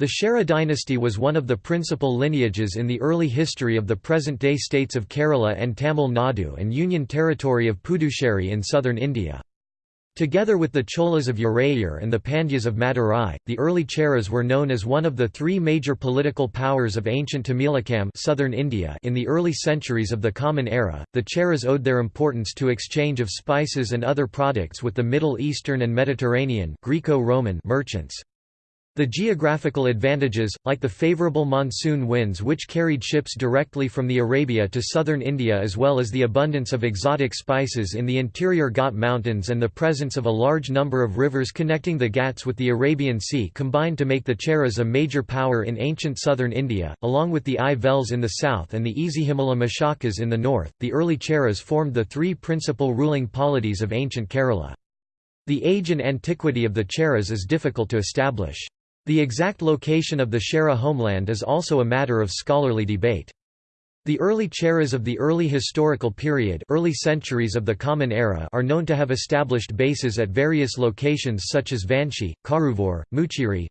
The Chera dynasty was one of the principal lineages in the early history of the present-day states of Kerala and Tamil Nadu and Union Territory of Puducherry in southern India. Together with the Cholas of Urayur and the Pandyas of Madurai, the early Cheras were known as one of the three major political powers of ancient Tamilakam southern India in the early centuries of the Common Era. The Cheras owed their importance to exchange of spices and other products with the Middle Eastern and Mediterranean Greco-Roman merchants. The geographical advantages, like the favorable monsoon winds which carried ships directly from the Arabia to southern India as well as the abundance of exotic spices in the interior Ghat Mountains and the presence of a large number of rivers connecting the Ghats with the Arabian Sea combined to make the Cheras a major power in ancient southern India, along with the Ay Vels in the south and the Ezhimala Mashakas in the north. The early Cheras formed the three principal ruling polities of ancient Kerala. The age and antiquity of the Cheras is difficult to establish. The exact location of the Chera homeland is also a matter of scholarly debate. The early Cheras of the early historical period early centuries of the Common Era are known to have established bases at various locations such as Vanchi, Karuvur, Muchiri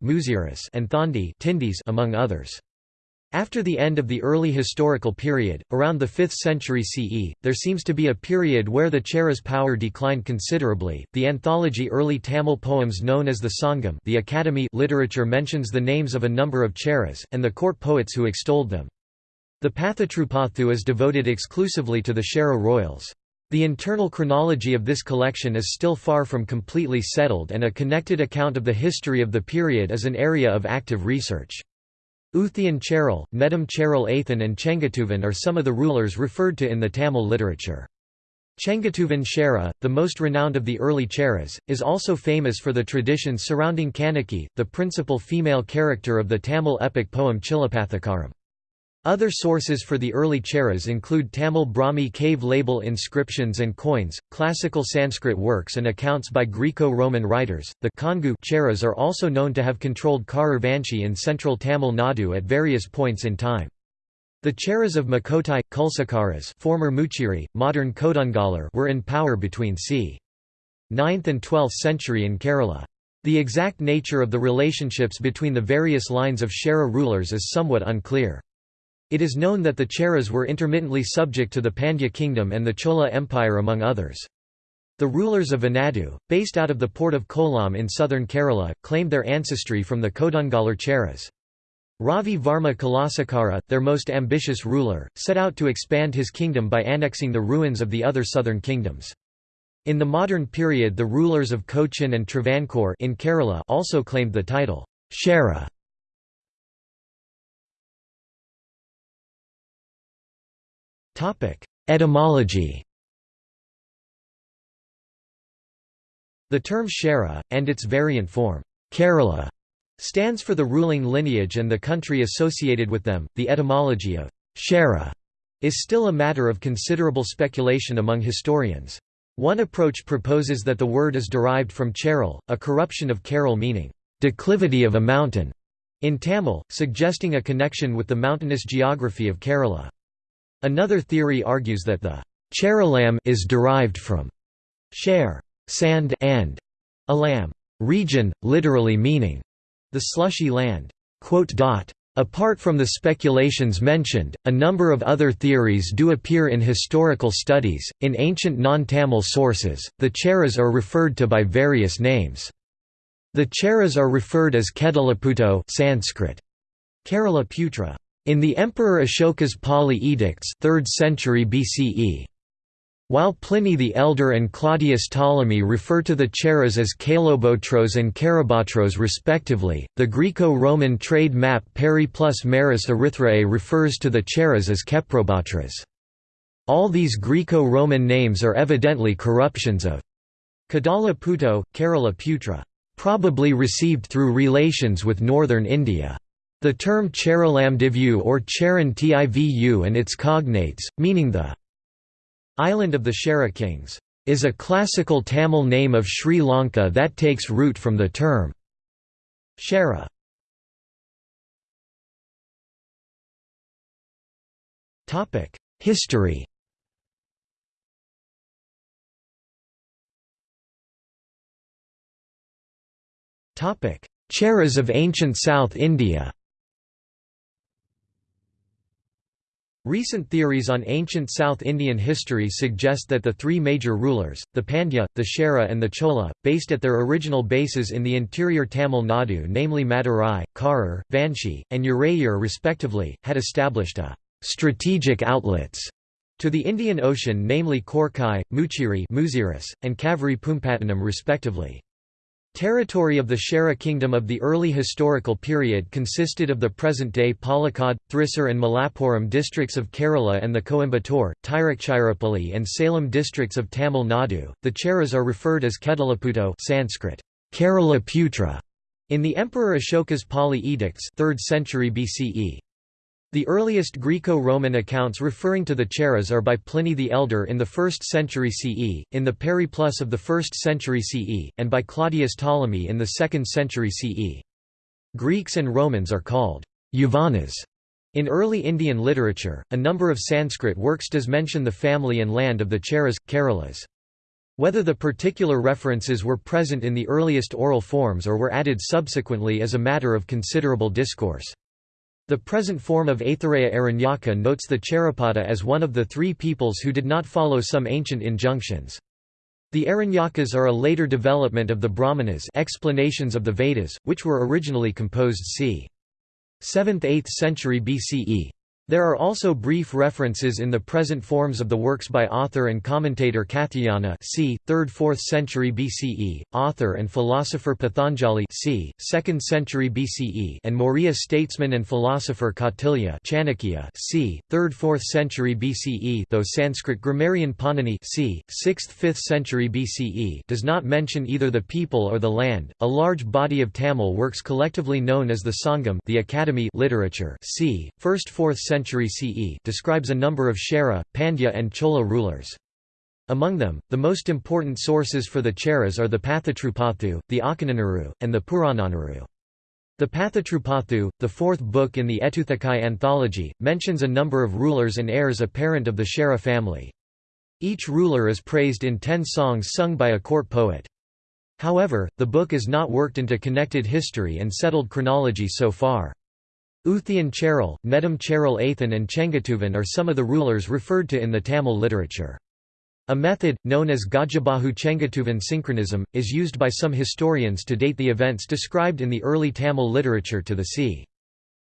and Thondi among others. After the end of the early historical period, around the 5th century CE, there seems to be a period where the Chera's power declined considerably. The anthology Early Tamil Poems known as the Sangam, the Academy literature mentions the names of a number of Cheras and the court poets who extolled them. The Pathatrupathu is devoted exclusively to the Chera royals. The internal chronology of this collection is still far from completely settled and a connected account of the history of the period is an area of active research. Uthian Cheral, Nedum Cheral Athan and Chengatuvan are some of the rulers referred to in the Tamil literature. Chengatuvan Chera, the most renowned of the early Cheras, is also famous for the traditions surrounding Kanaki, the principal female character of the Tamil epic poem Chilapathikaram. Other sources for the early Cheras include Tamil Brahmi cave label inscriptions and coins, classical Sanskrit works and accounts by Greco-Roman writers. The Kongu Cheras are also known to have controlled Karur Vanchi in central Tamil Nadu at various points in time. The Cheras of Makotai, Kulasekaras former Muchiri, modern Kodungallur were in power between c. 9th and 12th century in Kerala. The exact nature of the relationships between the various lines of Chera rulers is somewhat unclear. It is known that the Cheras were intermittently subject to the Pandya kingdom and the Chola Empire among others. The rulers of Venadu, based out of the port of Kollam in southern Kerala, claimed their ancestry from the Kodungallur Cheras. Ravi Varma Kulasekara, their most ambitious ruler, set out to expand his kingdom by annexing the ruins of the other southern kingdoms. In the modern period the rulers of Cochin and Travancore in Kerala also claimed the title, Chera. Etymology The term Chera, and its variant form, Kerala, stands for the ruling lineage and the country associated with them. The etymology of Chera is still a matter of considerable speculation among historians. One approach proposes that the word is derived from Cheral, a corruption of Kerala meaning, declivity of a mountain, in Tamil, suggesting a connection with the mountainous geography of Kerala. Another theory argues that the Cheralam is derived from share sand and alam region, literally meaning the slushy land. Apart from the speculations mentioned, a number of other theories do appear in historical studies. In ancient non-Tamil sources, the Cheras are referred to by various names. The Cheras are referred as Kedalaputo Sanskrit, Kerala Putra, in the Emperor Ashoka's Pali edicts 3rd century BCE. While Pliny the Elder and Claudius Ptolemy refer to the Cheras as Kalobotros and Karabatros respectively, the Greco-Roman trade map Periplus Maris Erythraei refers to the Cheras as Keprobatras. All these Greco-Roman names are evidently corruptions of Kadala Puto, Kerala Putra, probably received through relations with northern India. The term Cheralamdivu or Charan Tivu and its cognates, meaning the island of the Chera kings, is a classical Tamil name of Sri Lanka that takes root from the term Chera. History Cheras of ancient South India Recent theories on ancient South Indian history suggest that the three major rulers, the Pandya, the Chera and the Chola, based at their original bases in the interior Tamil Nadu namely Madurai, Karur, Vanchi, and Urayur respectively, had established a «strategic outlets» to the Indian Ocean namely Korkai, Muchiri and Kaveri Pumpattinam respectively. Territory of the Chera kingdom of the early historical period consisted of the present-day Palakkad, Thrissur and Malappuram districts of Kerala and the Coimbatore, Tiruchirappalli and Salem districts of Tamil Nadu. The Cheras are referred as Kedalaputto Sanskrit, Kerala Putra, in the Emperor Ashoka's Pali edicts 3rd century BCE. The earliest Greco-Roman accounts referring to the Cheras are by Pliny the Elder in the 1st century CE, in the Periplus of the 1st century CE, and by Claudius Ptolemy in the 2nd century CE. Greeks and Romans are called Yavanas. In early Indian literature, a number of Sanskrit works does mention the family and land of the Cheras, Keralas. Whether the particular references were present in the earliest oral forms or were added subsequently is a matter of considerable discourse. The present form of Aitareya Aranyaka notes the Cherapada as one of the three peoples who did not follow some ancient injunctions. The Aranyakas are a later development of the Brahmanas explanations of the Vedas, which were originally composed c. 7th–8th century BCE. There are also brief references in the present forms of the works by author and commentator Katyayana c. 3rd–4th century BCE, author and philosopher Patanjali c. 2nd century BCE and Maurya statesman and philosopher Kautilya Chanakya c. 3rd–4th century BCE though Sanskrit grammarian Panini c. 6th–5th century BCE does not mention either the people or the land. A large body of Tamil works collectively known as the Sangam the Academy literature c. 1st–4th century century CE describes a number of Chera, Pandya and Chola rulers. Among them, the most important sources for the Cheras are the Pathatrupathu, the Akananuru, and the Purananuru. The Pathatrupathu, the fourth book in the Etuthakai anthology, mentions a number of rulers and heirs apparent of the Chera family. Each ruler is praised in ten songs sung by a court poet. However, the book is not worked into connected history and settled chronology so far. Uthian Cheral, Nedum Cheral Athan and Chengatuvan are some of the rulers referred to in the Tamil literature. A method, known as Gajabahu Chengatuvan synchronism, is used by some historians to date the events described in the early Tamil literature to the c.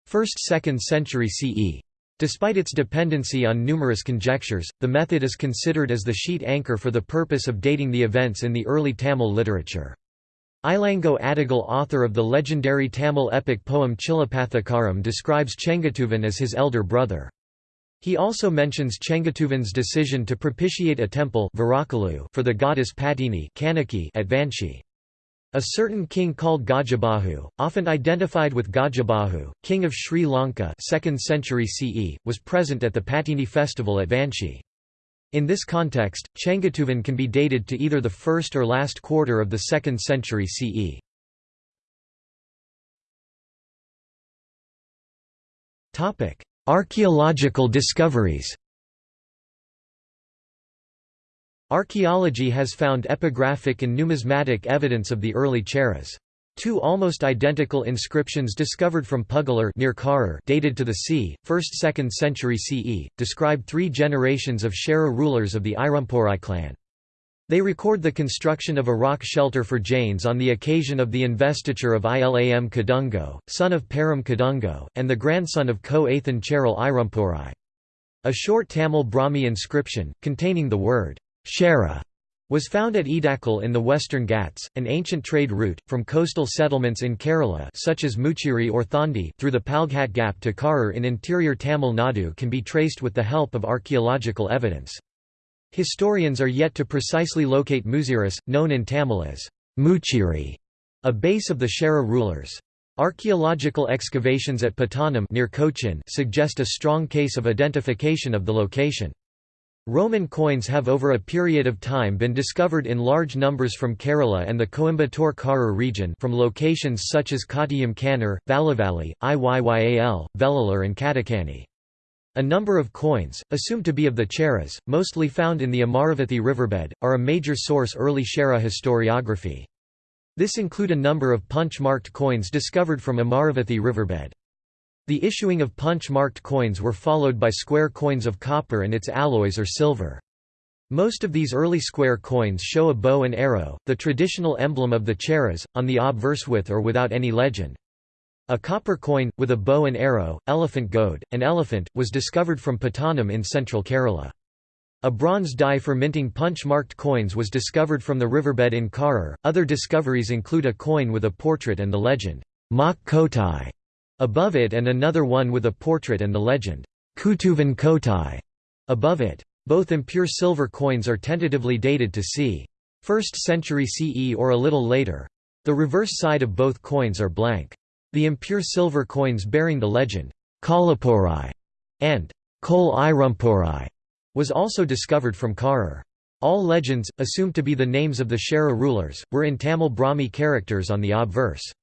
1st–2nd century CE. Despite its dependency on numerous conjectures, the method is considered as the sheet anchor for the purpose of dating the events in the early Tamil literature. Ilango Adigal author of the legendary Tamil epic poem Chilapathikaram describes Chengatuvan as his elder brother. He also mentions Chengatuvan's decision to propitiate a temple for the goddess Patini at Vanchi. A certain king called Gajabahu, often identified with Gajabahu, king of Sri Lanka 2nd century CE, was present at the Patini festival at Vanchi. In this context, Changatuvan can be dated to either the first or last quarter of the 2nd century CE. Archaeological discoveries Archaeology has found epigraphic and numismatic evidence of the early Cheras. Two almost identical inscriptions discovered from Pugalur near Karur dated to the c. 1st–2nd century CE, describe three generations of Chera rulers of the Irumporai clan. They record the construction of a rock shelter for Jains on the occasion of the investiture of Ilam Kadungo, son of Param Kadungo, and the grandson of Ko Athan Cheral Irumporai. A short Tamil Brahmi inscription, containing the word, Chera, was found at Edakkal in the Western Ghats, an ancient trade route, from coastal settlements in Kerala such as Muchiri or Thondi through the Palghat Gap to Karur in interior Tamil Nadu can be traced with the help of archaeological evidence. Historians are yet to precisely locate Muziris, known in Tamil as Muchiri, a base of the Chera rulers. Archaeological excavations at Pattanam near Cochin suggest a strong case of identification of the location. Roman coins have over a period of time been discovered in large numbers from Kerala and the Coimbatore Karur region from locations such as Kottayam Kannur, Vallavalli, Iyyal, Vellore and Kattakanni. A number of coins, assumed to be of the Cheras, mostly found in the Amaravathi riverbed, are a major source early Chera historiography. This include a number of punch-marked coins discovered from Amaravathi riverbed. The issuing of punch-marked coins were followed by square coins of copper and its alloys or silver. Most of these early square coins show a bow and arrow, the traditional emblem of the Cheras, on the obverse with or without any legend. A copper coin, with a bow and arrow, elephant goad, and elephant, was discovered from Pattanam in central Kerala. A bronze die for minting punch-marked coins was discovered from the riverbed in Karur. Other discoveries include a coin with a portrait and the legend, Mak Kotai, Above it and another one with a portrait and the legend, Kutuvan Kotai, above it. Both impure silver coins are tentatively dated to c. 1st century CE or a little later. The reverse side of both coins are blank. The impure silver coins bearing the legend, Kalapurai and Kol Irumporai was also discovered from Karur. All legends, assumed to be the names of the Chera rulers, were in Tamil Brahmi characters on the obverse.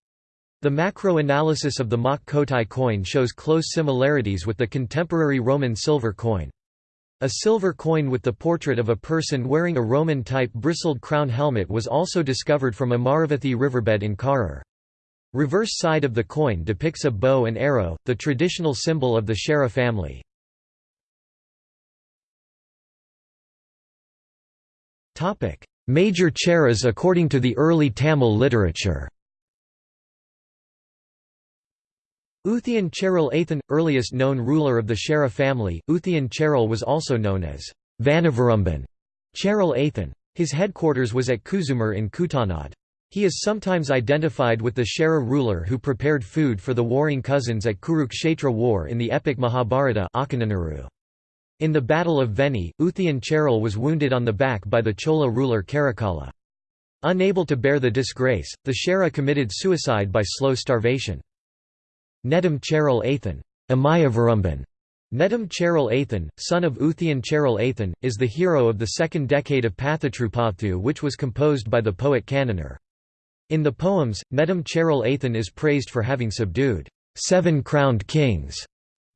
The macro-analysis of the Mak Kotai coin shows close similarities with the contemporary Roman silver coin. A silver coin with the portrait of a person wearing a Roman-type bristled crown helmet was also discovered from Amaravathi riverbed in Karur. Reverse side of the coin depicts a bow and arrow, the traditional symbol of the Chera family. Major Cheras according to the early Tamil literature Uthian Cheral Athan, earliest known ruler of the Chera family, Uthian Cheral was also known as Vanavarumban Cheral Athan. His headquarters was at Kuzumar in Kuttanad. He is sometimes identified with the Chera ruler who prepared food for the warring cousins at Kurukshetra war in the epic Mahabharata In the Battle of Venni, Uthian Cheral was wounded on the back by the Chola ruler Karikala. Unable to bear the disgrace, the Chera committed suicide by slow starvation. Nedum Cheral Athan Amayavarumban. Nedum Cheral Athan, son of Uthian Cheral Athan, is the hero of the second decade of Pathatrupathu which was composed by the poet Kannanar. In the poems, Nedum Cheral Athan is praised for having subdued seven crowned kings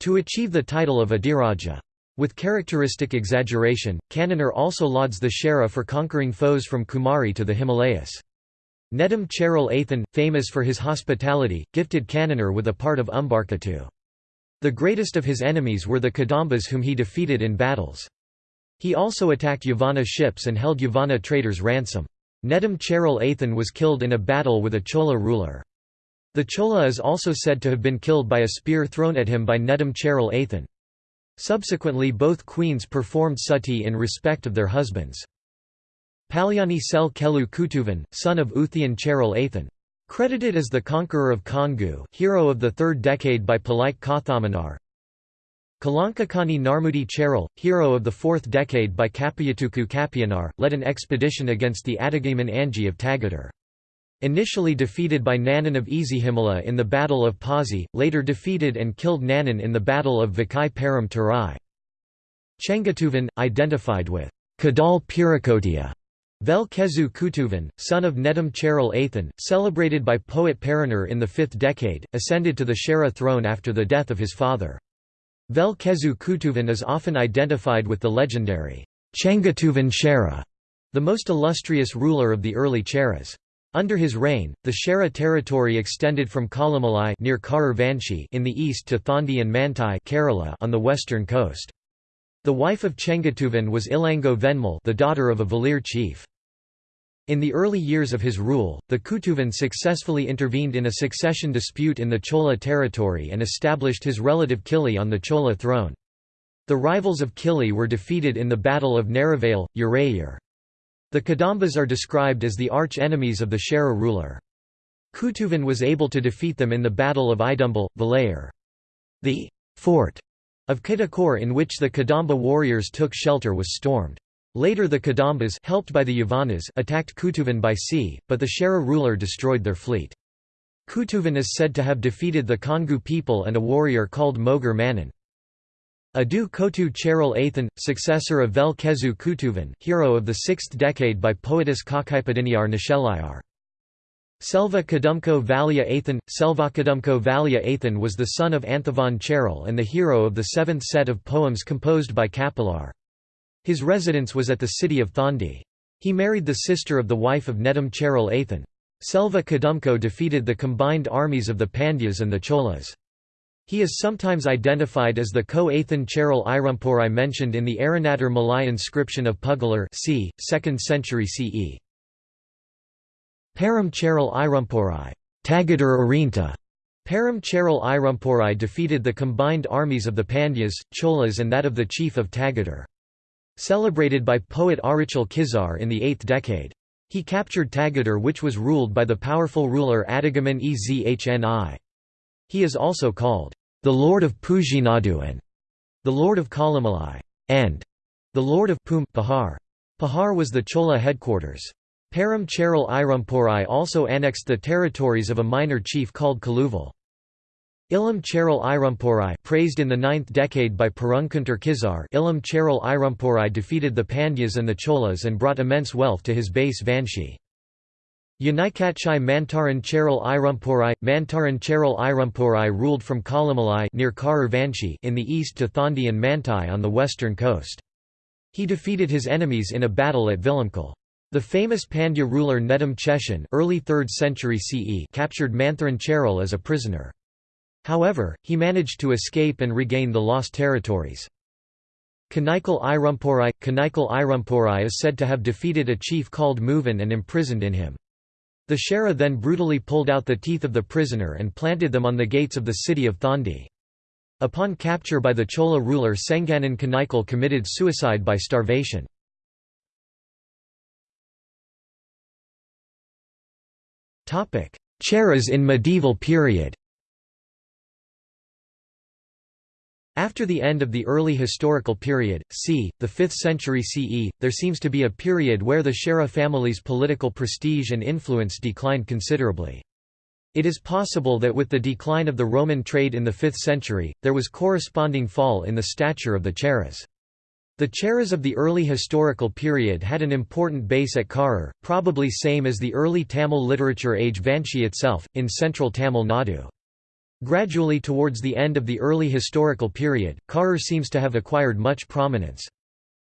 to achieve the title of Adiraja. With characteristic exaggeration, Kannanar also lauds the Chera for conquering foes from Kumari to the Himalayas. Nedum Cheral Athan, famous for his hospitality, gifted Kannanar with a part of Umbarkatu. The greatest of his enemies were the Kadambas whom he defeated in battles. He also attacked Yavana ships and held Yavana traders ransom. Nedum Cheral Athan was killed in a battle with a Chola ruler. The Chola is also said to have been killed by a spear thrown at him by Nedum Cheral Athan. Subsequently both queens performed sati in respect of their husbands. Palyani Sel Kelu Kutuvan, son of Uthian Cheral Athan. Credited as the conqueror of Kongu hero of the third decade by Palike Kathamanar. Kalankakani Narmudi Cheral, hero of the fourth decade by Kapiyatuku Kapiyanar, led an expedition against the Adigaman Anji of Tagadar. Initially defeated by Nanan of Ezhimala in the Battle of Pazzi, later defeated and killed Nanan in the Battle of Vakai Param Tarai. Chengatuvan, identified with Kadal Pirakotia, Velkezu Kutuvan, son of Nedum Cheral Athan, celebrated by poet Paranar in the 5th decade, ascended to the Chera throne after the death of his father. Velkezu Kutuvan is often identified with the legendary Chengatuvan Chera, the most illustrious ruler of the early Cheras. Under his reign, the Chera territory extended from Kalamalai near Karur Vanchi in the east to Thondi and Mantai Kerala on the western coast. The wife of Chengatuvan was Ilango Venmal the daughter of a Velir chief. In the early years of his rule, the Kutuvan successfully intervened in a succession dispute in the Chola territory and established his relative Kili on the Chola throne. The rivals of Kili were defeated in the Battle of Narivale, Urayur. The Kadambas are described as the arch-enemies of the Chera ruler. Kutuvan was able to defeat them in the Battle of Idumbal, Valayur. The fort of Kadakor in which the Kadamba warriors took shelter was stormed. Later the Kadambas helped by the Yavanas attacked Kutuvan by sea, but the Chera ruler destroyed their fleet. Kutuvan is said to have defeated the Kongu people and a warrior called Mogar Manan. Adu Kotu Cheral Athan, successor of Vel Kezu Kutuvan hero of the 6th decade by poetess Kakaipadiniar Nishelayar. Selva Kadumko Valia Athan Kadumko Valia Athan was the son of Anthavan Cheral and the hero of the seventh set of poems composed by Kapilar. His residence was at the city of Thondi. He married the sister of the wife of Nedum Cheral Athan. Selva Kadumko defeated the combined armies of the Pandyas and the Cholas. He is sometimes identified as the Ko Athan Cheral Irumporai mentioned in the Arunattar Malai inscription of Pugalur c. 2nd century CE. Param Cheral Irumporai Tagadar Arinta. Param Cheral Irumporai defeated the combined armies of the Pandyas, Cholas and that of the chief of Tagadar. Celebrated by poet Arichal Kizar in the 8th decade. He captured Tagadar which was ruled by the powerful ruler Adigaman Ezhni. He is also called the Lord of Pujinadu and the Lord of Kalamalai, and the Lord of Pum Pahar. Pahar was the Chola headquarters. Param Cheral Irumporai also annexed the territories of a minor chief called Kaluval. Ilam Cheral Irumporai praised in the 9th decade by Perunkuntur Kizar Ilam Cheral Irumporai defeated the Pandyas and the Cholas and brought immense wealth to his base Vanchi. Unikatchai Mantaran Cheral Irumporai Mantaran Cheral Irumporai ruled from Kalamalai near Karur Vanchi in the east to Thondi and Mantai on the western coast. He defeated his enemies in a battle at Vilamkal. The famous Pandya ruler Nedum Cheshan early 3rd century CE captured Mantharan Cheral as a prisoner. However, he managed to escape and regain the lost territories. Kanaikal Irumporai Kanaikal Irumporai is said to have defeated a chief called Muvan and imprisoned in him. The Shera then brutally pulled out the teeth of the prisoner and planted them on the gates of the city of Thondi. Upon capture by the Chola ruler Senganan Kanaikal committed suicide by starvation. Cheras in medieval period After the end of the early historical period, c. the 5th century CE, there seems to be a period where the Shera family's political prestige and influence declined considerably. It is possible that with the decline of the Roman trade in the 5th century, there was corresponding fall in the stature of the Cheras. The Cheras of the early historical period had an important base at Karur, probably same as the early Tamil literature age Vanchi itself, in central Tamil Nadu. Gradually towards the end of the early historical period, Karur seems to have acquired much prominence.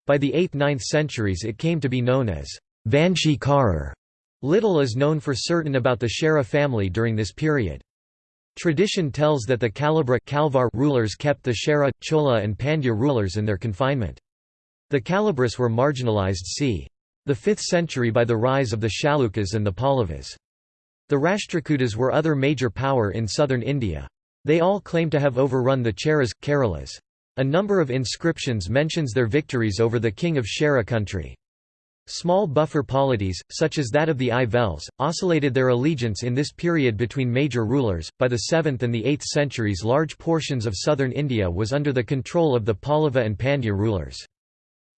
By the 8th–9th centuries it came to be known as Vanchi Karur. Little is known for certain about the Shera family during this period. Tradition tells that the Kalabra Kalvar rulers kept the Shera, Chola and Pandya rulers in their confinement. The Kalabras were marginalized c. the 5th century by the rise of the Chalukyas and the Pallavas. The Rashtrakutas were other major power in southern India. They all claim to have overrun the Cheras, Keralas. A number of inscriptions mentions their victories over the king of Shera country. Small buffer polities, such as that of the Ivels, oscillated their allegiance in this period between major rulers. By the 7th and the 8th centuries, large portions of southern India was under the control of the Pallava and Pandya rulers.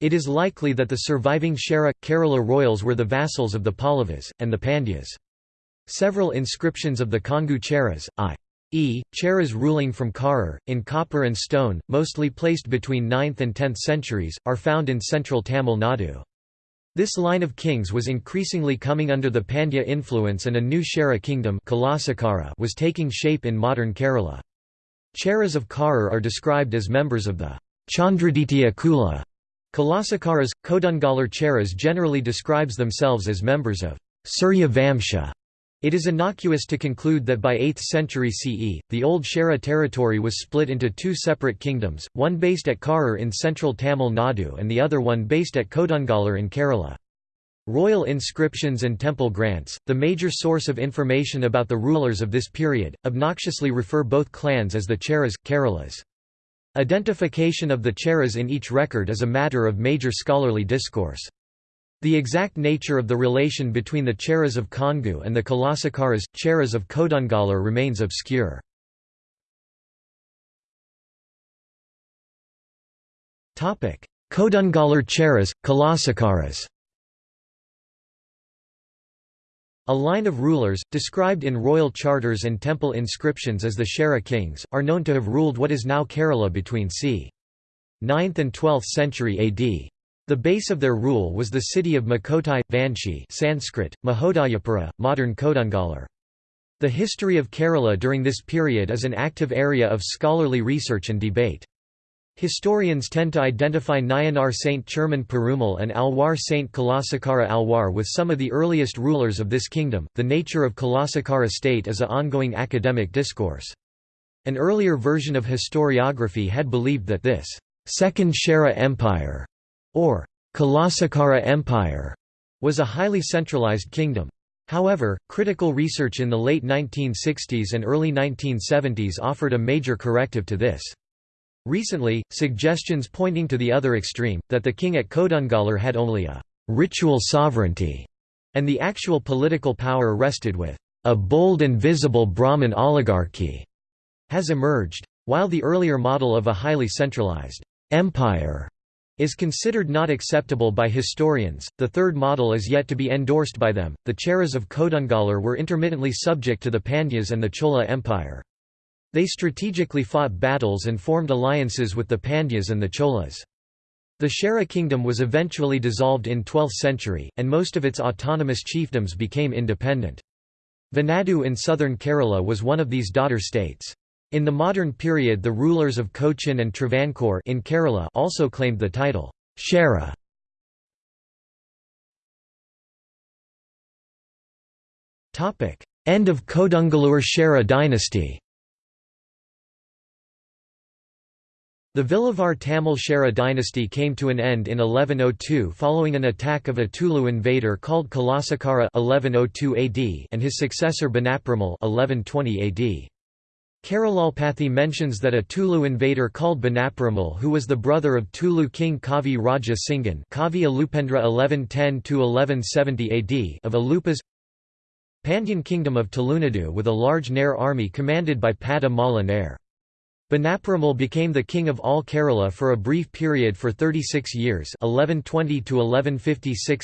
It is likely that the surviving Shera Kerala royals were the vassals of the Pallavas, and the Pandyas. Several inscriptions of the Kongu Cheras, i.e., Cheras ruling from Karur, in copper and stone, mostly placed between 9th and 10th centuries, are found in central Tamil Nadu. This line of kings was increasingly coming under the Pandya influence and a new Shera kingdom was taking shape in modern Kerala. Cheras of Karur are described as members of the Chandraditya Kula. Kulasekaras, Kodungallur generally describes themselves as members of Surya Vamsha. It is innocuous to conclude that by 8th century CE, the old Shera territory was split into two separate kingdoms, one based at Karur in central Tamil Nadu and the other one based at Kodungallur in Kerala. Royal inscriptions and temple grants, the major source of information about the rulers of this period, obnoxiously refer both clans as the Cheras, Keralas. Identification of the Cheras in each record is a matter of major scholarly discourse. The exact nature of the relation between the Cheras of Kongu and the Kulasekaras, Cheras of Kodungallur remains obscure. Kodungallur Cheras, Kulasekaras A line of rulers, described in royal charters and temple inscriptions as the Shera kings, are known to have ruled what is now Kerala between c. 9th and 12th century AD. The base of their rule was the city of Makotai, Vanchi Sanskrit, Mahodayapura, modern Kodungallur. The history of Kerala during this period is an active area of scholarly research and debate. Historians tend to identify Nayanar Saint Cheraman Perumal and Alwar Saint Kulasekara Alwar with some of the earliest rulers of this kingdom. The nature of Kulasekara state is a ongoing academic discourse. An earlier version of historiography had believed that this Second Shera Empire, or Kulasekara Empire, was a highly centralized kingdom. However, critical research in the late 1960s and early 1970s offered a major corrective to this. Recently, suggestions pointing to the other extreme, that the king at Kodungallur had only a «ritual sovereignty» and the actual political power rested with «a bold and visible Brahmin oligarchy» has emerged. While the earlier model of a highly centralized «empire» is considered not acceptable by historians, the third model is yet to be endorsed by them. The Cheras of Kodungallur were intermittently subject to the Pandyas and the Chola Empire. They strategically fought battles and formed alliances with the Pandyas and the Cholas. The Chera kingdom was eventually dissolved in 12th century, and most of its autonomous chiefdoms became independent. Venadu in southern Kerala was one of these daughter states. In the modern period the rulers of Cochin and Travancore in Kerala also claimed the title, Chera. End of Kodungallur Chera dynasty The Vilavar Tamil Chera dynasty came to an end in 1102 following an attack of a Tulu invader called Kulasekara 1102 AD and his successor Banaperumal 1120 AD. Keralalpathy mentions that a Tulu invader called Banaperumal who was the brother of Tulu king Kavi Raja Singan Kavi Alupendra 1110–1170 AD of Alupas Pandyan kingdom of Tulunadu with a large Nair army commanded by Pada Mala Nair. Banaperumal became the king of all Kerala for a brief period for 36 years 1120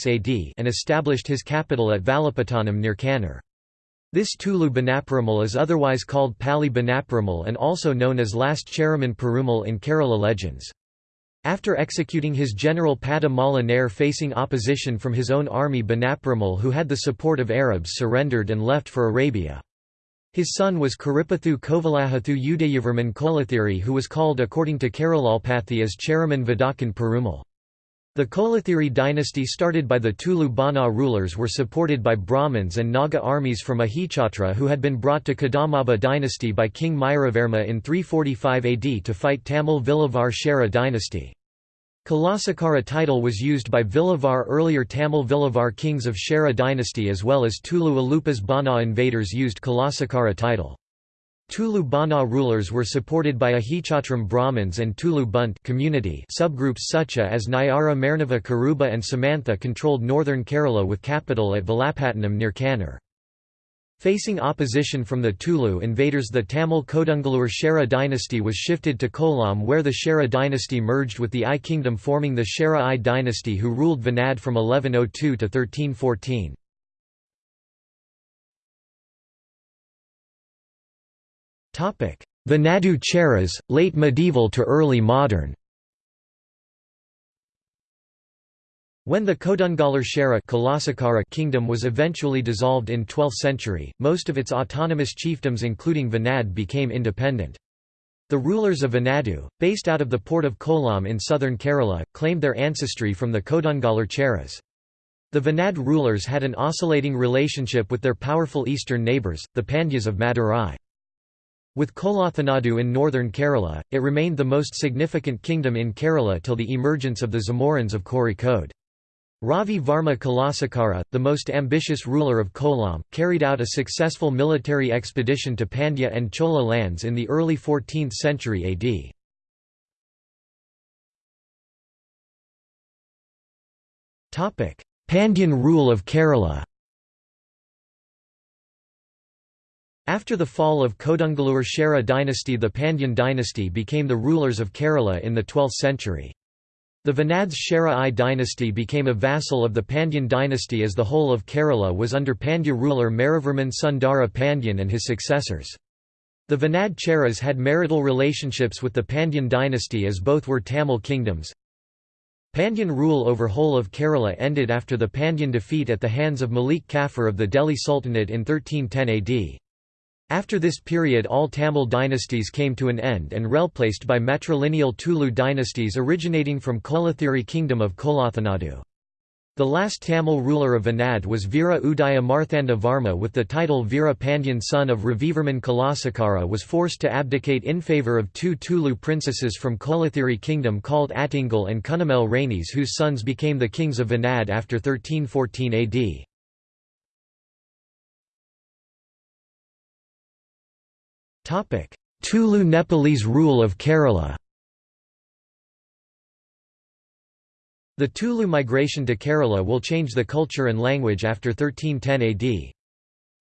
AD and established his capital at Valapattanam near Kannur. This Tulu Banaperumal is otherwise called Pali Banaperumal and also known as Last Cheraman Perumal in Kerala legends. After executing his general Pada Mala Nair facing opposition from his own army Banaperumal who had the support of Arabs surrendered and left for Arabia. His son was Karipathu Kovalahathu Udayavarman Kolathiri who was called according to Keralalpathy as Cheraman Vadakan Perumal. The Kolathiri dynasty started by the Tulu Bana rulers were supported by Brahmins and Naga armies from Ahichatra who had been brought to Kadambaba dynasty by King Mayuravarma in 345 AD to fight Tamil Vilavar Chera dynasty. Kulasekara title was used by Vilavar earlier Tamil Vilavar kings of Chera dynasty as well as Tulu Alupas Bana invaders used Kulasekara title. Tulu Bana rulers were supported by Ahichatram Brahmins and Tulu Bunt community subgroups such as Nayara Marnava Karuba and Samantha controlled northern Kerala with capital at Valapattanam near Kannur. Facing opposition from the Tulu invaders the Tamil Kodungallur Chera dynasty was shifted to Kollam where the Chera dynasty merged with the Ay kingdom forming the Chera Ay dynasty who ruled Venad from 1102 to 1314. Venadu Cheras, late medieval to early modern When the Kodungallur Shera kingdom was eventually dissolved in 12th century, most of its autonomous chiefdoms including Venad became independent. The rulers of Venadu, based out of the port of Kollam in southern Kerala, claimed their ancestry from the Kodungallur Cheras. The Venad rulers had an oscillating relationship with their powerful eastern neighbours, the Pandyas of Madurai. With Kolathanadu in northern Kerala, it remained the most significant kingdom in Kerala till the emergence of the Zamorins of Kozhikode. Ravi Varma Kulasekara, the most ambitious ruler of Kollam, carried out a successful military expedition to Pandya and Chola lands in the early 14th century AD. Pandyan rule of Kerala After the fall of Kodungallur Chera dynasty the Pandyan dynasty became the rulers of Kerala in the 12th century. The Venads Chera Ay dynasty became a vassal of the Pandyan dynasty as the whole of Kerala was under Pandya ruler Maravarman Sundara Pandyan and his successors. The Venad Cheras had marital relationships with the Pandyan dynasty as both were Tamil kingdoms. Pandyan rule over whole of Kerala ended after the Pandyan defeat at the hands of Malik Kafur of the Delhi Sultanate in 1310 AD. After this period all Tamil dynasties came to an end and replaced by matrilineal Tulu dynasties originating from Kolathiri kingdom of Kolathanadu. The last Tamil ruler of Venad was Veera Udaya Marthanda Varma with the title Veera Pandyan son of Ravivarman Kulasekara was forced to abdicate in favour of two Tulu princesses from Kolathiri kingdom called Attingal and Kunnamal Ranis whose sons became the kings of Venad after 1314 AD. Tulu Nepalese rule of Kerala The Tulu migration to Kerala will change the culture and language after 1310 AD.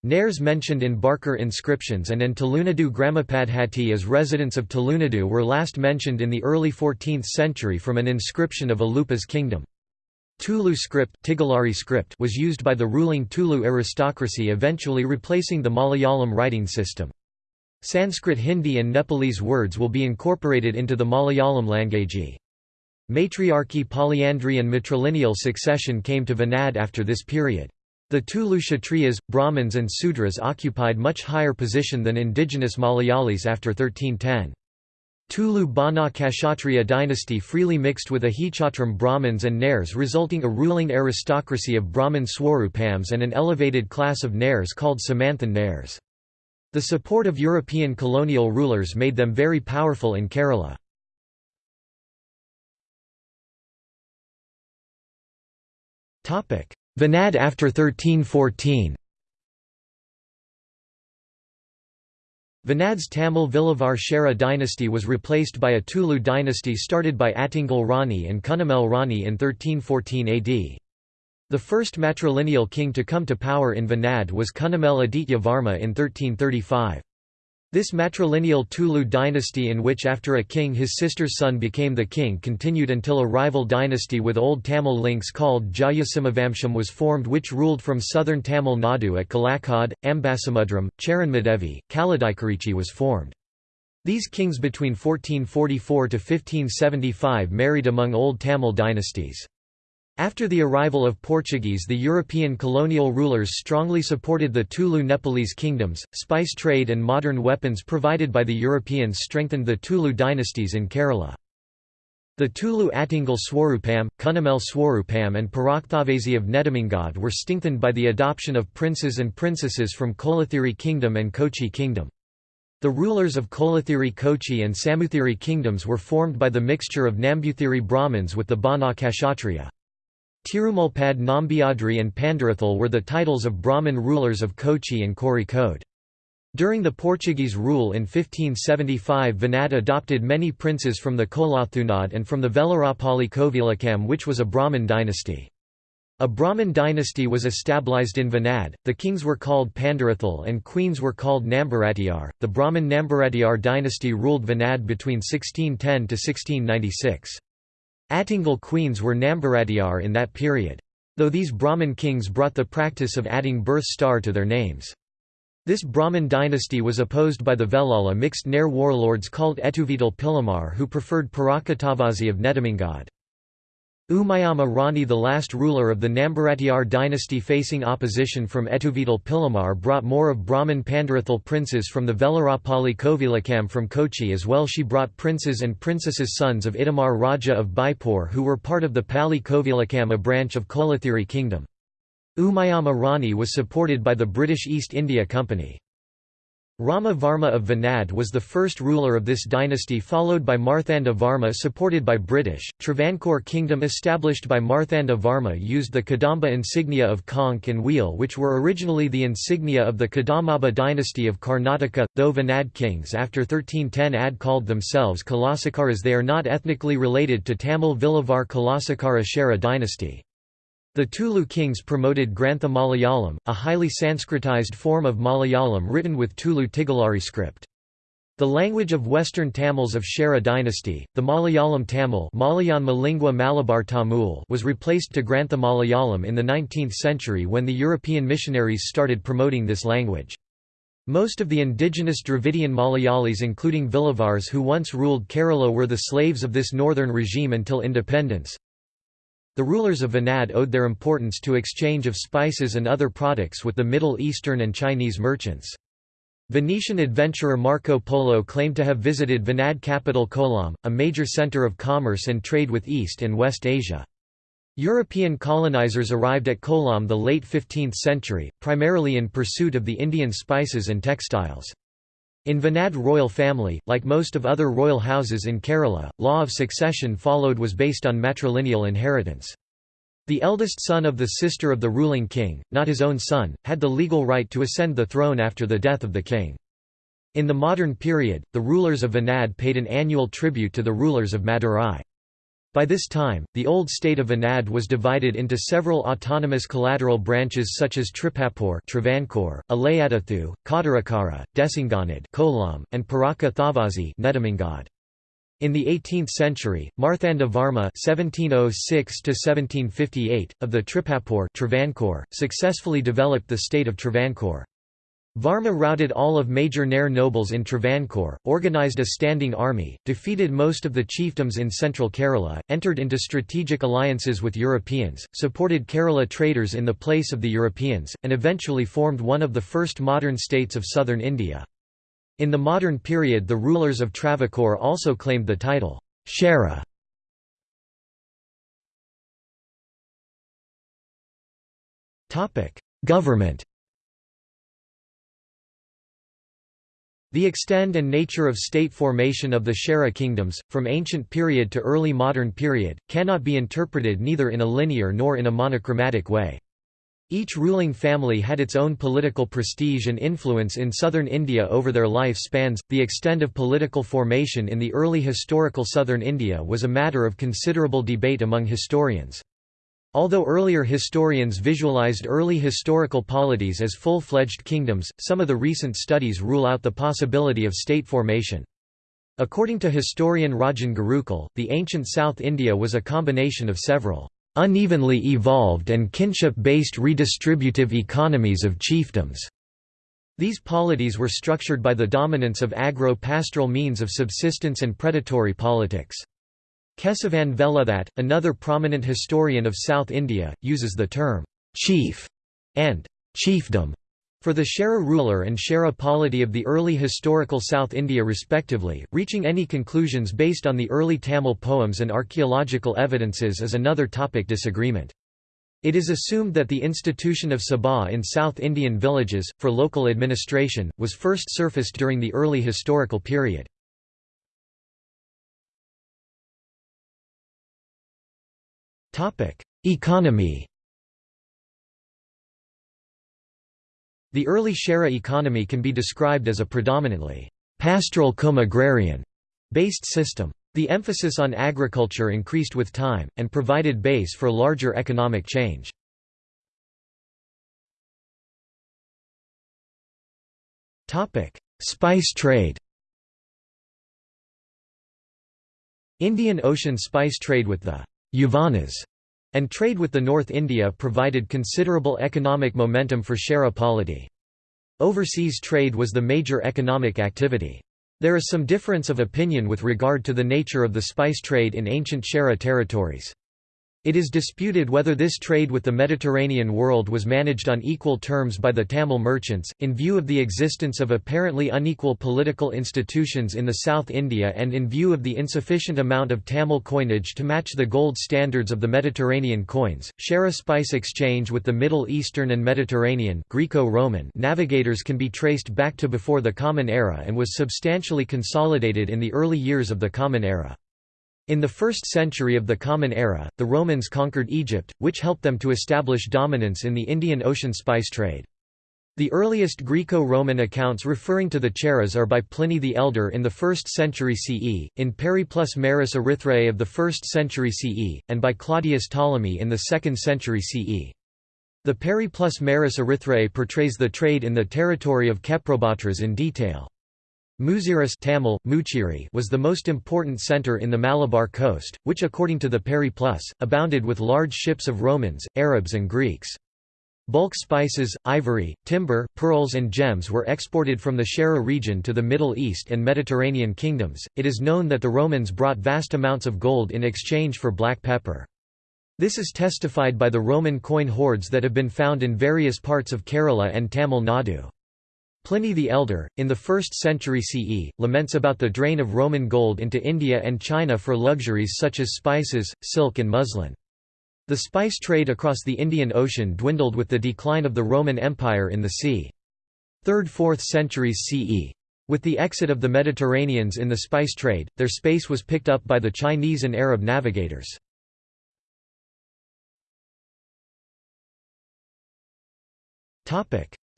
Nairs mentioned in Barkur inscriptions and in Tulunadu Gramapadhati as residents of Tulunadu were last mentioned in the early 14th century from an inscription of Alupa's kingdom. Tulu script, Tigalari script was used by the ruling Tulu aristocracy eventually replacing the Malayalam writing system. Sanskrit Hindi and Nepalese words will be incorporated into the Malayalam language. Matriarchy polyandry and matrilineal succession came to Venad after this period. The Tulu Kshatriyas, Brahmins and Sudras occupied much higher position than indigenous Malayalis after 1310. Tulu Bana Kshatriya dynasty freely mixed with Ahichatram Brahmins and Nairs resulting a ruling aristocracy of Brahmin Swarupams and an elevated class of Nairs called Samanthan Nairs. The support of European colonial rulers made them very powerful in Kerala. Venad after 1314 Venad's Tamil Vilavar Chera dynasty was replaced by a Tulu dynasty started by Attingal Rani and Kunnamal Rani in 1314 AD. The first matrilineal king to come to power in Venad was Kunnamal Aditya Varma in 1335. This matrilineal Tulu dynasty in which after a king his sister's son became the king continued until a rival dynasty with old Tamil links called Jayasimhavamsham was formed which ruled from southern Tamil Nadu at Kalakkad, Ambasamudram, Charanmadevi, Kaladaikarichi was formed. These kings between 1444 to 1575 married among old Tamil dynasties. After the arrival of Portuguese the European colonial rulers strongly supported the Tulu Nepalese kingdoms, spice trade and modern weapons provided by the Europeans strengthened the Tulu dynasties in Kerala. The Tulu Attingal Swarupam, Kunnamal Swarupam and Parakthavasi of Nedumangad were strengthened by the adoption of princes and princesses from Kolathiri kingdom and Kochi kingdom. The rulers of Kolathiri Kochi and Samuthiri kingdoms were formed by the mixture of Nambuthiri Brahmins with the Bana Kshatriya. Tirumulpad Nambiadri and Pandarathal were the titles of Brahmin rulers of Kochi and Kozhikode. During the Portuguese rule in 1575 Venad adopted many princes from the Kolathunad and from the Velarapalli Kovilakam which was a Brahmin dynasty. A Brahmin dynasty was established in Venad, the kings were called Pandarathal and queens were called Nambaratiyar. The Brahmin Nambaratiyar dynasty ruled Venad between 1610 to 1696. Attingal queens were Nambaratiyar in that period. Though these Brahmin kings brought the practice of adding birth star to their names. This Brahmin dynasty was opposed by the Velala mixed Nair warlords called Etuvital Pilamar who preferred Parakkathavasi of Nedumangad. Umayamma Rani the last ruler of the Nambaratiyar dynasty facing opposition from Etuvital Pilamar brought more of Brahmin Pandarathal princes from the Velarapalli Kovilakam from Kochi as well she brought princes and princesses sons of Itamar Raja of Baipur who were part of the Pali Kovilakam a branch of Kolathiri kingdom. Umayamma Rani was supported by the British East India Company. Rama Varma of Venad was the first ruler of this dynasty followed by Marthanda Varma supported by British. Travancore kingdom established by Marthanda Varma used the Kadamba insignia of conch and wheel which were originally the insignia of the Kadambaba dynasty of Karnataka, though Venad kings after 1310 ad called themselves Kulasekaras they are not ethnically related to Tamil Vilavar Kulasekara Chera dynasty. The Tulu kings promoted Grantha Malayalam, a highly Sanskritized form of Malayalam written with Tulu Tigalari script. The language of Western Tamils of Chera dynasty, the Malayalam Tamil Malabar Tamul was replaced to Grantha Malayalam in the 19th century when the European missionaries started promoting this language. Most of the indigenous Dravidian Malayalis including Vilavars who once ruled Kerala were the slaves of this northern regime until independence. The rulers of Venad owed their importance to exchange of spices and other products with the Middle Eastern and Chinese merchants. Venetian adventurer Marco Polo claimed to have visited Venad capital Kollam, a major center of commerce and trade with East and West Asia. European colonizers arrived at Kollam the late 15th century, primarily in pursuit of the Indian spices and textiles. In Venad royal family, like most of other royal houses in Kerala, law of succession followed was based on matrilineal inheritance. The eldest son of the sister of the ruling king, not his own son, had the legal right to ascend the throne after the death of the king. In the modern period, the rulers of Venad paid an annual tribute to the rulers of Madurai. By this time, the old state of Anad was divided into several autonomous collateral branches such as Tripapur Travancore, Alayadathu, Kottarakara, Desanganad Kollam, and Paraka Thavazi Nedumangad. In the 18th century, Marthanda Varma (1706–1758) of the Tripapur Travancore successfully developed the state of Travancore. Varma routed all of major Nair nobles in Travancore, organised a standing army, defeated most of the chiefdoms in central Kerala, entered into strategic alliances with Europeans, supported Kerala traders in the place of the Europeans, and eventually formed one of the first modern states of southern India. In the modern period the rulers of Travancore also claimed the title, Chera. Government The extent and nature of state formation of the Chera kingdoms, from ancient period to early modern period, cannot be interpreted neither in a linear nor in a monochromatic way. Each ruling family had its own political prestige and influence in southern India over their life spans. The extent of political formation in the early historical southern India was a matter of considerable debate among historians. Although earlier historians visualized early historical polities as full-fledged kingdoms, some of the recent studies rule out the possibility of state formation. According to historian Rajan Gurukkal, the ancient South India was a combination of several unevenly evolved and kinship-based redistributive economies of chiefdoms. These polities were structured by the dominance of agro-pastoral means of subsistence and predatory politics. Kesavan Veluthat, another prominent historian of South India, uses the term «chief» and «chiefdom» for the Chera ruler and Chera polity of the early historical South India respectively, reaching any conclusions based on the early Tamil poems and archaeological evidences is another topic disagreement. It is assumed that the institution of Sabha in South Indian villages, for local administration, was first surfaced during the early historical period. Economy The early Chera economy can be described as a predominantly pastoral come-agrarian based system. The emphasis on agriculture increased with time, and provided base for larger economic change. Spice trade Indian Ocean spice trade with the Yavanas and trade with the North India provided considerable economic momentum for Chera polity. Overseas trade was the major economic activity. There is some difference of opinion with regard to the nature of the spice trade in ancient Chera territories. It is disputed whether this trade with the Mediterranean world was managed on equal terms by the Tamil merchants, in view of the existence of apparently unequal political institutions in the South India and in view of the insufficient amount of Tamil coinage to match the gold standards of the Mediterranean coins. Share a spice exchange with the Middle Eastern and Mediterranean Greco-Roman navigators can be traced back to before the Common Era and was substantially consolidated in the early years of the Common Era. In the first century of the Common Era, the Romans conquered Egypt, which helped them to establish dominance in the Indian Ocean spice trade. The earliest Greco-Roman accounts referring to the Cheras are by Pliny the Elder in the 1st century CE, in Periplus Maris Erythraei of the 1st century CE, and by Claudius Ptolemy in the 2nd century CE. The Periplus Maris Erythraei portrays the trade in the territory of Kheprobotras in detail. Muziris Tamil, Muchiri was the most important centre in the Malabar coast, which according to the Periplus, abounded with large ships of Romans, Arabs and Greeks. Bulk spices, ivory, timber, pearls and gems were exported from the Chera region to the Middle East and Mediterranean kingdoms. It is known that the Romans brought vast amounts of gold in exchange for black pepper. This is testified by the Roman coin hoards that have been found in various parts of Kerala and Tamil Nadu. Pliny the Elder, in the 1st century CE, laments about the drain of Roman gold into India and China for luxuries such as spices, silk and muslin. The spice trade across the Indian Ocean dwindled with the decline of the Roman Empire in the c. 3rd–4th centuries CE. With the exit of the Mediterraneans in the spice trade, their space was picked up by the Chinese and Arab navigators.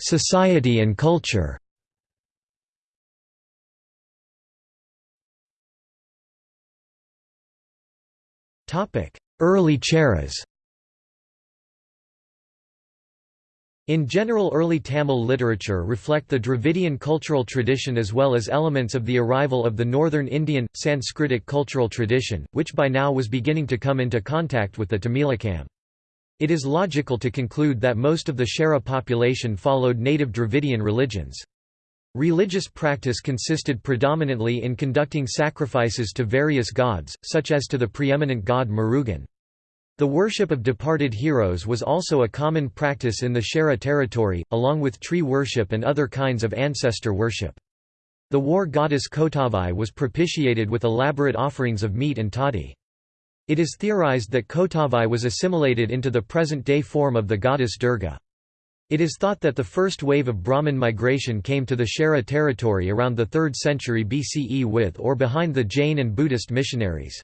Society and culture Early Cheras In general early Tamil literature reflect the Dravidian cultural tradition as well as elements of the arrival of the northern Indian, Sanskritic cultural tradition, which by now was beginning to come into contact with the Tamilakam. It is logical to conclude that most of the Chera population followed native Dravidian religions. Religious practice consisted predominantly in conducting sacrifices to various gods, such as to the preeminent god Murugan. The worship of departed heroes was also a common practice in the Chera territory, along with tree worship and other kinds of ancestor worship. The war goddess Kotavai was propitiated with elaborate offerings of meat and toddy. It is theorized that Kotavai was assimilated into the present-day form of the goddess Durga. It is thought that the first wave of Brahmin migration came to the Chera territory around the 3rd century BCE with or behind the Jain and Buddhist missionaries.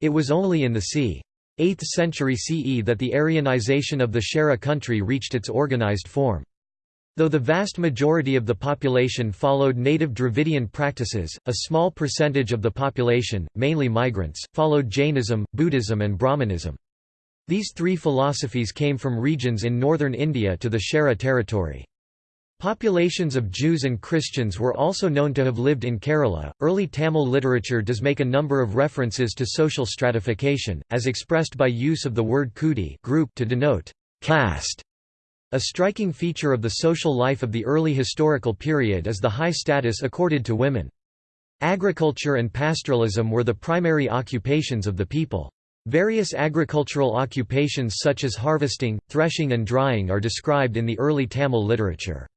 It was only in the c. 8th century CE that the Aryanization of the Chera country reached its organized form. Though the vast majority of the population followed native Dravidian practices, a small percentage of the population, mainly migrants, followed Jainism, Buddhism and Brahmanism. These three philosophies came from regions in northern India to the Chera territory. Populations of Jews and Christians were also known to have lived in Kerala. Early Tamil literature does make a number of references to social stratification, as expressed by use of the word kuti group to denote caste. A striking feature of the social life of the early historical period is the high status accorded to women. Agriculture and pastoralism were the primary occupations of the people. Various agricultural occupations such as harvesting, threshing and drying are described in the early Tamil literature.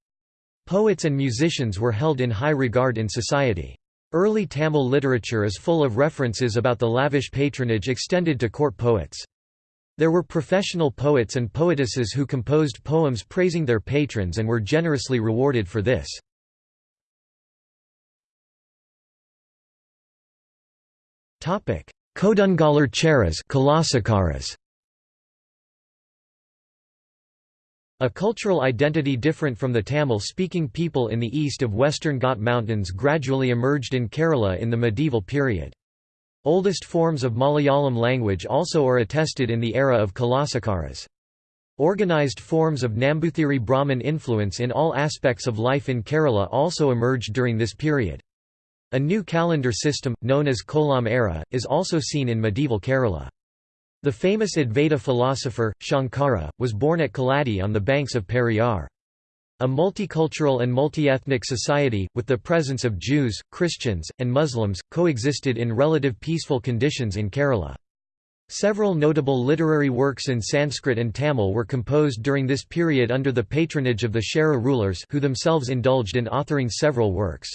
Poets and musicians were held in high regard in society. Early Tamil literature is full of references about the lavish patronage extended to court poets. There were professional poets and poetesses who composed poems praising their patrons and were generously rewarded for this. Kodungallur Cheras A cultural identity different from the Tamil-speaking people in the east of Western Ghat Mountains gradually emerged in Kerala in the medieval period. Oldest forms of Malayalam language also are attested in the era of Kulasekaras. Organized forms of Nambuthiri Brahmin influence in all aspects of life in Kerala also emerged during this period. A new calendar system, known as Kollam era, is also seen in medieval Kerala. The famous Advaita philosopher, Shankara, was born at Kaladi on the banks of Periyar. A multicultural and multi-ethnic society, with the presence of Jews, Christians, and Muslims, coexisted in relative peaceful conditions in Kerala. Several notable literary works in Sanskrit and Tamil were composed during this period under the patronage of the Chera rulers who themselves indulged in authoring several works.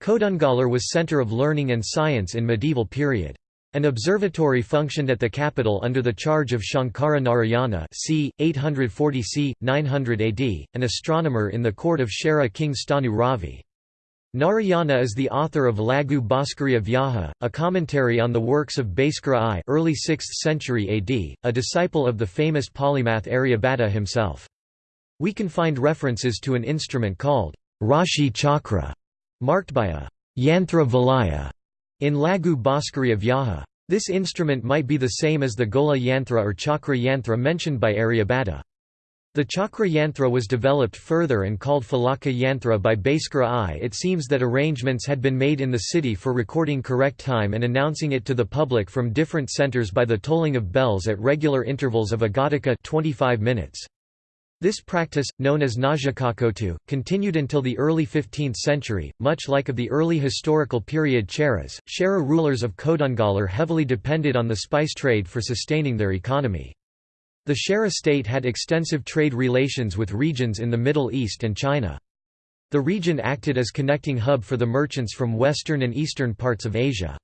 Kodungallur was center of learning and science in medieval period. An observatory functioned at the capital under the charge of Shankara Narayana c. 840 c. 900 AD, an astronomer in the court of Chera king Stanu Ravi. Narayana is the author of Laghu Bhaskara Vyaha, a commentary on the works of Bhaskara I early 6th century AD, a disciple of the famous polymath Aryabhata himself. We can find references to an instrument called Rashi Chakra, marked by a yantra valaya in Lagu Laghu of Vyaha. This instrument might be the same as the Gola yantra or Chakra yantra mentioned by Aryabhata. The Chakra yantra was developed further and called Falaka yantra by Bhaskara I. It seems that arrangements had been made in the city for recording correct time and announcing it to the public from different centers by the tolling of bells at regular intervals of a 25 minutes. This practice, known as Najakakotu, continued until the early 15th century, much like of the early historical period Cheras. Chera rulers of Kodungallur heavily depended on the spice trade for sustaining their economy. The Chera state had extensive trade relations with regions in the Middle East and China. The region acted as connecting hub for the merchants from western and eastern parts of Asia.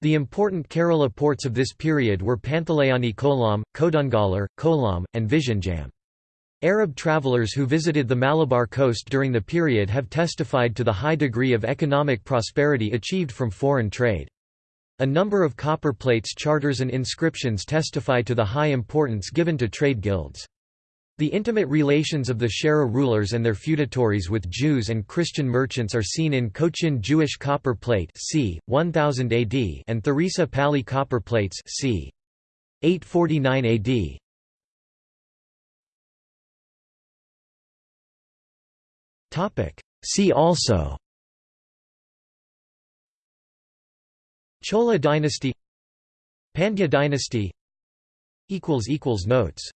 The important Kerala ports of this period were Panthalayani Kollam, Kodungallur, Kollam, and Vizhinjam. Arab travelers who visited the Malabar coast during the period have testified to the high degree of economic prosperity achieved from foreign trade. A number of copper plates charters and inscriptions testify to the high importance given to trade guilds. The intimate relations of the Chera rulers and their feudatories with Jews and Christian merchants are seen in Cochin Jewish copper plate c. 1000 AD and Tharisapalli copper plates c. 849 AD. See also Chola dynasty Pandya dynasty Notes